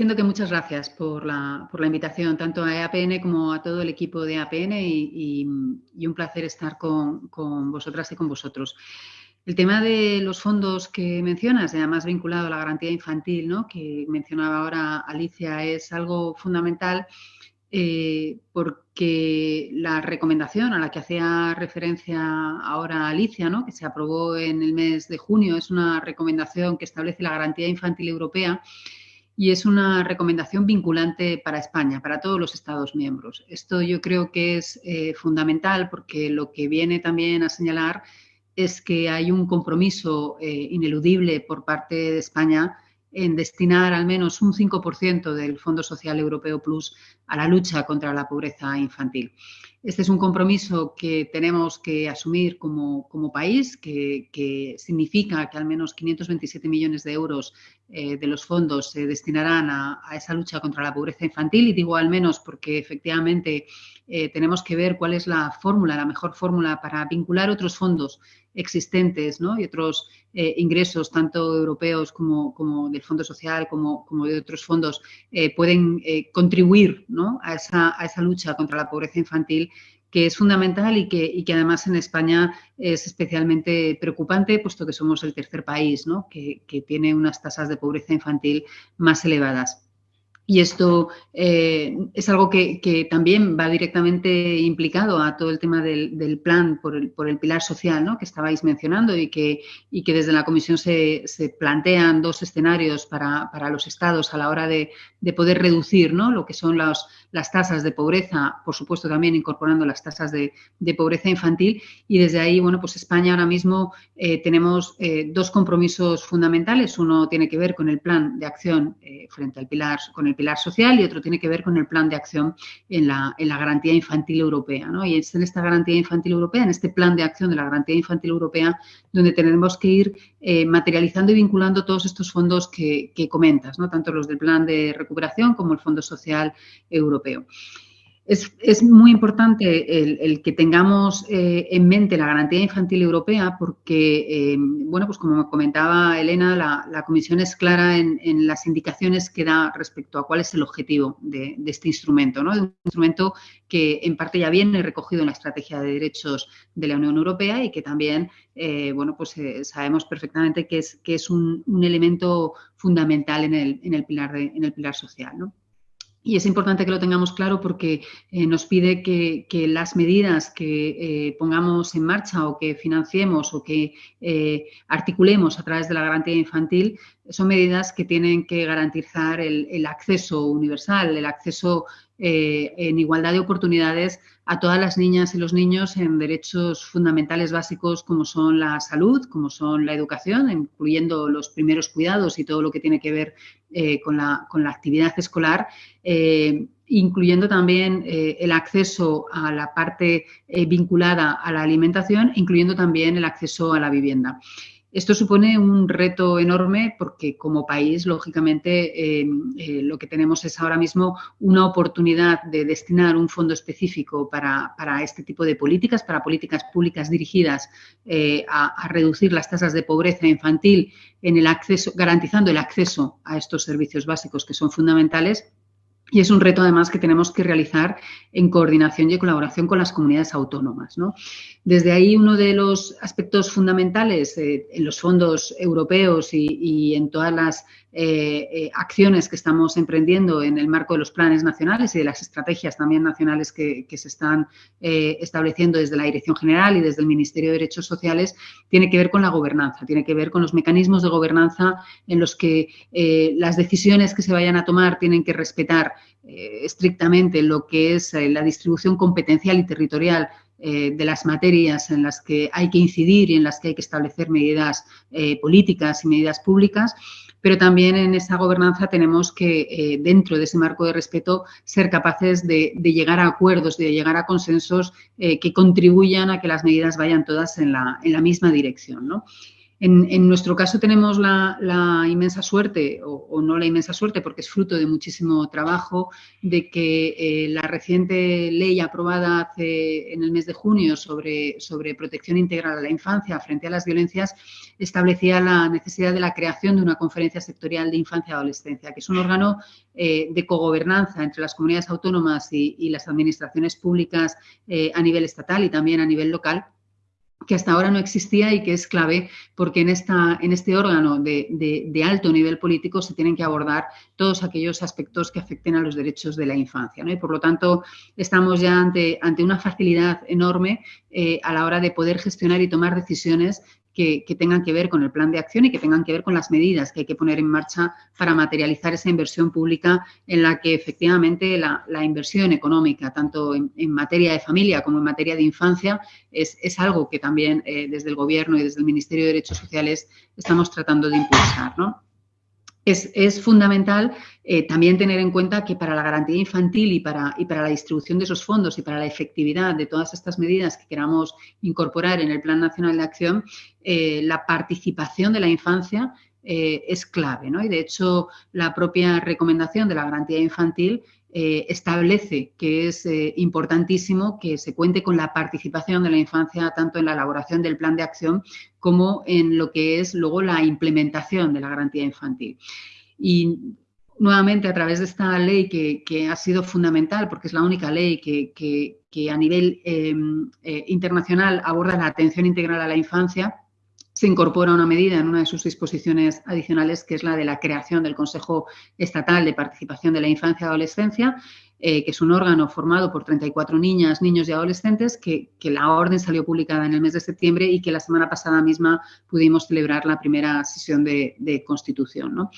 diciendo que muchas gracias por la, invitación, tanto a EAPN como a todo el equipo de EAPN y, un placer estar con, vosotras y con vosotros. El tema de los fondos que mencionas, además vinculado a la garantía infantil, ¿no? que mencionaba ahora Alicia, es algo fundamental eh, porque la recomendación a la que hacía referencia ahora Alicia, ¿no? que se aprobó en el mes de junio, es una recomendación que establece la garantía infantil europea y es una recomendación vinculante para España, para todos los Estados miembros. Esto yo creo que es eh, fundamental porque lo que viene también a señalar es que hay un compromiso eh, ineludible por parte de España en destinar al menos un 5% del Fondo Social Europeo Plus a la lucha contra la pobreza infantil. Este es un compromiso que tenemos que asumir como, país, que, significa que al menos 527 millones de euros eh, de los fondos se destinarán a, esa lucha contra la pobreza infantil. Y digo al menos porque efectivamente eh, tenemos que ver cuál es la fórmula, la mejor fórmula para vincular otros fondos existentes y otros eh, ingresos, tanto europeos como, del Fondo Social, como, de otros fondos, eh, pueden eh, contribuir a, esa, lucha contra la pobreza infantil que es fundamental y que, además en España es especialmente preocupante, puesto que somos el tercer país que tiene unas tasas de pobreza infantil más elevadas. Y esto eh, es algo que, también va directamente implicado a todo el tema del, plan por el, por el, pilar social ¿no? que estabais mencionando y que, y que desde la Comisión se, plantean dos escenarios para, para, los estados a la hora de, de poder reducir ¿no? lo que son las tasas de pobreza, por supuesto también incorporando las tasas de, de, pobreza infantil. Y desde ahí, bueno, pues España ahora mismo eh, tenemos eh, dos compromisos fundamentales. Uno tiene que ver con el plan de acción frente al pilar, con el pilar social y otro tiene que ver con el plan de acción en la, en la garantía infantil europea. Y es en esta garantía infantil europea, en este plan de acción de la garantía infantil europea, donde tenemos que ir eh, materializando y vinculando todos estos fondos que, que comentas, ¿no? tanto los del plan de recuperación como el Fondo Social Europeo. Es, muy importante el, que tengamos eh, en mente la garantía infantil europea porque, eh, bueno, pues como comentaba Elena, la, Comisión es clara en, las indicaciones que da respecto a cuál es el objetivo de, este instrumento, ¿no? un instrumento que en parte ya viene recogido en la Estrategia de Derechos de la Unión Europea y que también, eh, bueno, pues sabemos perfectamente que es, que es un, elemento fundamental en el, en el, pilar, en el pilar social, ¿no? Y es importante que lo tengamos claro porque eh, nos pide que, las medidas que eh, pongamos en marcha o que financiemos o que eh, articulemos a través de la garantía infantil son medidas que tienen que garantizar el, acceso universal, el acceso en igualdad de oportunidades a todas las niñas y los niños en derechos fundamentales básicos como son la salud, como son la educación, incluyendo los primeros cuidados y todo lo que tiene que ver con, la, con, la, actividad escolar eh, incluyendo también eh, el acceso a la parte eh, vinculada a la alimentación, incluyendo también el acceso a la vivienda. Esto supone un reto enorme porque como país, lógicamente, lo que tenemos es ahora mismo una oportunidad de destinar un fondo específico para, este tipo de políticas, para políticas públicas dirigidas a, a, reducir las tasas de pobreza infantil en el acceso, garantizando el acceso a estos servicios básicos que son fundamentales y es un reto además que tenemos que realizar en coordinación y colaboración con las comunidades autónomas. Desde ahí uno de los aspectos fundamentales eh, en los fondos europeos y, en todas las eh, eh, acciones que estamos emprendiendo en el marco de los planes nacionales y de las estrategias también nacionales que, se están estableciendo desde la Dirección General y desde el Ministerio de Derechos Sociales, tiene que ver con la gobernanza, tiene que ver con los mecanismos de gobernanza en los que las decisiones que se vayan a tomar tienen que respetar eh, estrictamente lo que es eh, la distribución competencial y territorial eh, de las materias en las que hay que incidir y en las que hay que establecer medidas políticas y medidas públicas, pero también en esa gobernanza tenemos que, dentro de ese marco de respeto, ser capaces de, llegar a acuerdos, de llegar a consensos que contribuyan a que las medidas vayan todas en la, misma dirección. En, nuestro caso tenemos la, inmensa suerte, o, no la inmensa suerte, porque es fruto de muchísimo trabajo, de que eh, la reciente ley aprobada hace, en el mes de junio sobre, protección integral a la infancia frente a las violencias establecía la necesidad de la creación de una conferencia sectorial de infancia y adolescencia, que es un órgano eh, de cogobernanza entre las comunidades autónomas y, las administraciones públicas eh, a nivel estatal y también a nivel local que hasta ahora no existía y que es clave porque en, esta, en este órgano de, alto nivel político se tienen que abordar todos aquellos aspectos que afecten a los derechos de la infancia. Y por lo tanto, estamos ya ante, ante una facilidad enorme eh, a la hora de poder gestionar y tomar decisiones que, tengan que ver con el plan de acción y que tengan que ver con las medidas que hay que poner en marcha para materializar esa inversión pública en la que efectivamente la, inversión económica, tanto en, materia de familia como en materia de infancia, es, algo que también eh, desde el Gobierno y desde el Ministerio de Derechos Sociales estamos tratando de impulsar. ¿no? Es, fundamental eh, también tener en cuenta que para la garantía infantil y para, la distribución de esos fondos y para la efectividad de todas estas medidas que queramos incorporar en el Plan Nacional de Acción, eh, la participación de la infancia eh, es clave. ¿no? Y de hecho, la propia recomendación de la garantía infantil eh, establece que es eh, importantísimo que se cuente con la participación de la infancia tanto en la elaboración del plan de acción como en lo que es luego la implementación de la garantía infantil. Y nuevamente a través de esta ley que, ha sido fundamental porque es la única ley que, a nivel em, internacional aborda la atención integral a la infancia, se incorpora una medida en una de sus disposiciones adicionales, que es la de la creación del Consejo Estatal de Participación de la Infancia y Adolescencia, eh, que es un órgano formado por 34 niñas, niños y adolescentes, que, la orden salió publicada en el mes de septiembre y que la semana pasada misma pudimos celebrar la primera sesión de, constitución.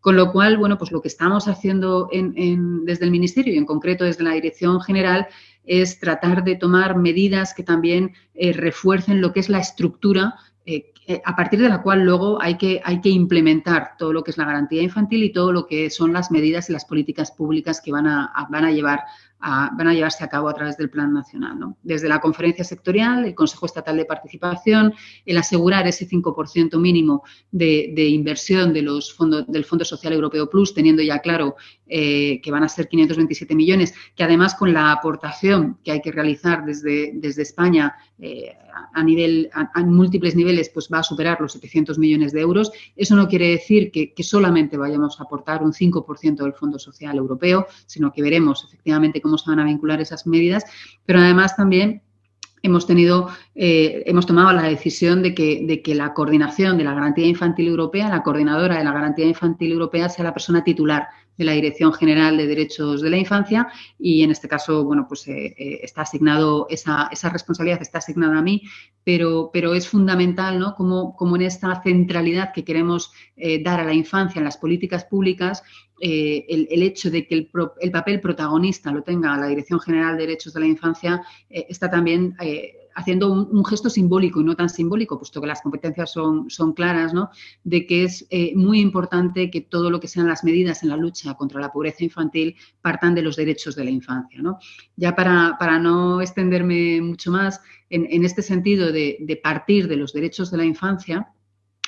Con lo cual, bueno, pues lo que estamos haciendo desde el Ministerio y en concreto desde la Dirección General es tratar de tomar medidas que también eh, refuercen lo que es la estructura eh, a partir de la cual luego hay que, hay que implementar todo lo que es la garantía infantil y todo lo que son las medidas y las políticas públicas que van a, van a llevar van a llevarse a cabo a través del Plan Nacional. Desde la conferencia sectorial, el Consejo Estatal de Participación, el asegurar ese 5% mínimo de, inversión de los fondos, del Fondo Social Europeo Plus, teniendo ya claro eh, que van a ser 527 millones, que además con la aportación que hay que realizar desde, desde España eh, a, nivel, a, múltiples niveles, pues va a superar los 700 millones de euros. Eso no quiere decir que, que solamente vayamos a aportar un 5% del Fondo Social Europeo, sino que veremos efectivamente cómo se van a vincular esas medidas, pero además también hemos tenido, eh, hemos tomado la decisión de que, la coordinación de la garantía infantil europea, la coordinadora de la garantía infantil europea sea la persona titular de la Dirección General de Derechos de la Infancia y en este caso, bueno, pues eh, eh, está asignado, esa, responsabilidad está asignada a mí, pero, es fundamental, ¿no? Como, como en esta centralidad que queremos dar a la infancia en las políticas públicas, el, el, hecho de que el, el, papel protagonista lo tenga la Dirección General de Derechos de la Infancia está también haciendo un, gesto simbólico y no tan simbólico, puesto que las competencias son, claras, de que es eh, muy importante que todo lo que sean las medidas en la lucha contra la pobreza infantil partan de los derechos de la infancia. Ya para no extenderme mucho más, en, este sentido de, partir de los derechos de la infancia,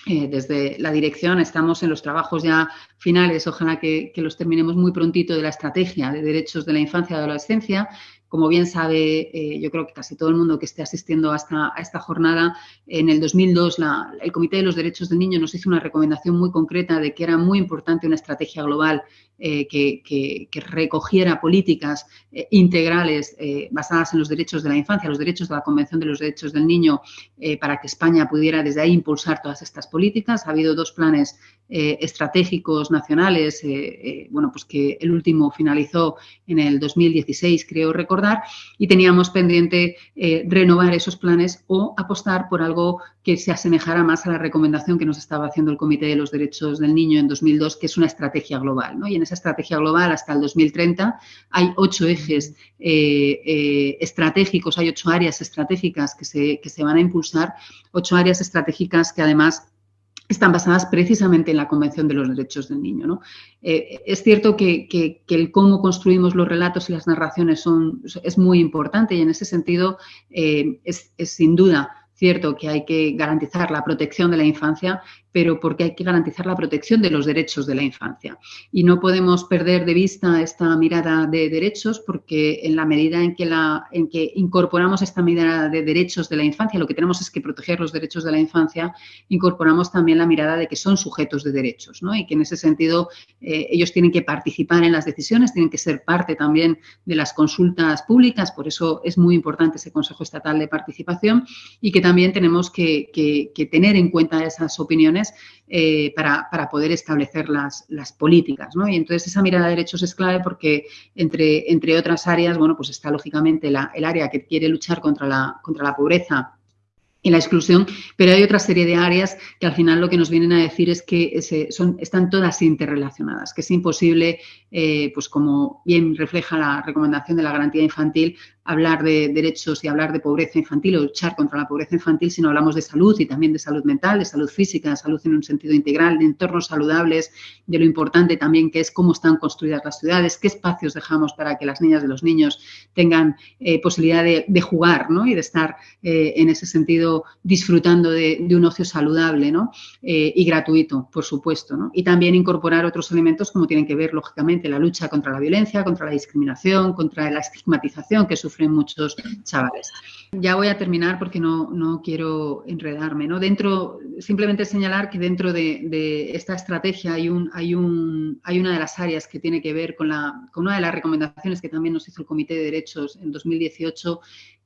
eh, desde la dirección estamos en los trabajos ya finales, ojalá que, que, los terminemos muy prontito de la estrategia de derechos de la infancia y adolescencia, como bien sabe, eh, yo creo que casi todo el mundo que esté asistiendo a esta, jornada, en el 2002 el Comité de los Derechos del Niño nos hizo una recomendación muy concreta de que era muy importante una estrategia global eh, que, recogiera políticas eh, integrales basadas en los derechos de la infancia, los derechos de la Convención de los Derechos del Niño, para que España pudiera desde ahí impulsar todas estas políticas. Ha habido dos planes estratégicos nacionales, bueno, pues que el último finalizó en el 2016, creo recordar y teníamos pendiente eh, renovar esos planes o apostar por algo que se asemejara más a la recomendación que nos estaba haciendo el Comité de los Derechos del Niño en 2002, que es una estrategia global. Y en esa estrategia global hasta el 2030 hay ocho ejes eh, eh, estratégicos, hay ocho áreas estratégicas que se, que se van a impulsar, ocho áreas estratégicas que además están basadas precisamente en la Convención de los Derechos del Niño. Eh, es cierto que, el cómo construimos los relatos y las narraciones son, es muy importante y en ese sentido eh, es, sin duda cierto que hay que garantizar la protección de la infancia, pero porque hay que garantizar la protección de los derechos de la infancia. Y no podemos perder de vista esta mirada de derechos porque en la medida en que, la, en que incorporamos esta mirada de derechos de la infancia, lo que tenemos es que proteger los derechos de la infancia, incorporamos también la mirada de que son sujetos de derechos ¿no? y que en ese sentido eh, ellos tienen que participar en las decisiones, tienen que ser parte también de las consultas públicas, por eso es muy importante ese Consejo Estatal de Participación y que también tenemos que, que tener en cuenta esas opiniones eh, para, poder establecer las, políticas. Y entonces esa mirada de derechos es clave porque entre, entre otras áreas, bueno, pues está lógicamente el área que quiere luchar contra la, contra la pobreza y la exclusión, pero hay otra serie de áreas que al final lo que nos vienen a decir es que son, están todas interrelacionadas, que es imposible, eh, pues como bien refleja la recomendación de la garantía infantil, hablar de derechos y hablar de pobreza infantil o luchar contra la pobreza infantil si no hablamos de salud y también de salud mental, de salud física, salud en un sentido integral, de entornos saludables, de lo importante también que es cómo están construidas las ciudades, qué espacios dejamos para que las niñas y los niños tengan eh, posibilidad de, jugar ¿no? y de estar eh, en ese sentido disfrutando de, un ocio saludable ¿no? Eh, y gratuito, por supuesto. ¿no? Y también incorporar otros elementos como tienen que ver, lógicamente, la lucha contra la violencia, contra la discriminación, contra la estigmatización que sufre sufren muchos chavales. Ya voy a terminar porque no, no quiero enredarme. ¿no? Dentro, simplemente señalar que dentro de, esta estrategia hay, un, hay, un, hay una de las áreas que tiene que ver con, la, con una de las recomendaciones que también nos hizo el Comité de Derechos en 2018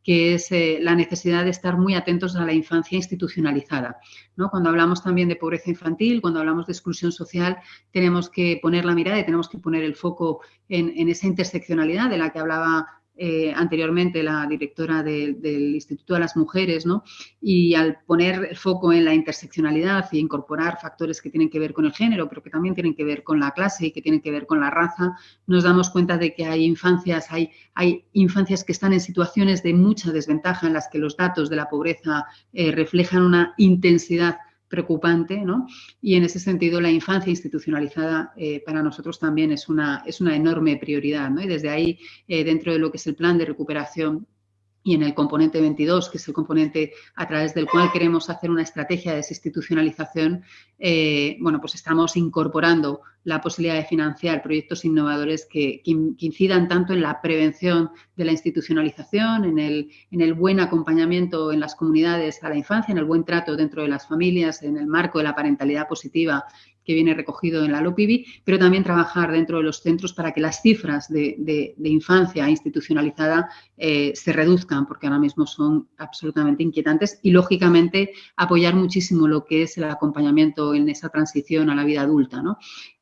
que es eh, la necesidad de estar muy atentos a la infancia institucionalizada. ¿no? Cuando hablamos también de pobreza infantil, cuando hablamos de exclusión social, tenemos que poner la mirada y tenemos que poner el foco en, en esa interseccionalidad de la que hablaba eh, anteriormente la directora del Instituto de las Mujeres, ¿no? Y al poner el foco en la interseccionalidad y incorporar factores que tienen que ver con el género, pero que también tienen que ver con la clase y que tienen que ver con la raza, nos damos cuenta de que hay infancias, hay, hay infancias que están en situaciones de mucha desventaja en las que los datos de la pobreza eh, reflejan una intensidad preocupante, ¿no? Y en ese sentido la infancia institucionalizada eh, para nosotros también es una, es una enorme prioridad, ¿no? Y desde ahí, eh, dentro de lo que es el plan de recuperación y en el componente 22, que es el componente a través del cual queremos hacer una estrategia de desinstitucionalización, eh, bueno, pues estamos incorporando la posibilidad de financiar proyectos innovadores que, incidan tanto en la prevención de la institucionalización, en el, en el buen acompañamiento en las comunidades a la infancia, en el buen trato dentro de las familias, en el marco de la parentalidad positiva que viene recogido en la LOPIBI, pero también trabajar dentro de los centros para que las cifras de, infancia institucionalizada eh, se reduzcan, porque ahora mismo son absolutamente inquietantes y, lógicamente, apoyar muchísimo lo que es el acompañamiento en esa transición a la vida adulta. ¿no?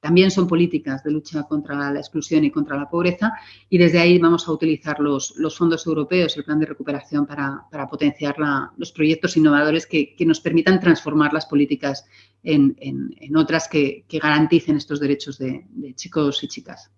También son políticas de lucha contra la exclusión y contra la pobreza y desde ahí vamos a utilizar los, fondos europeos, el plan de recuperación para, potenciar los proyectos innovadores que, nos permitan transformar las políticas en, otras que, garanticen estos derechos de chicos y chicas.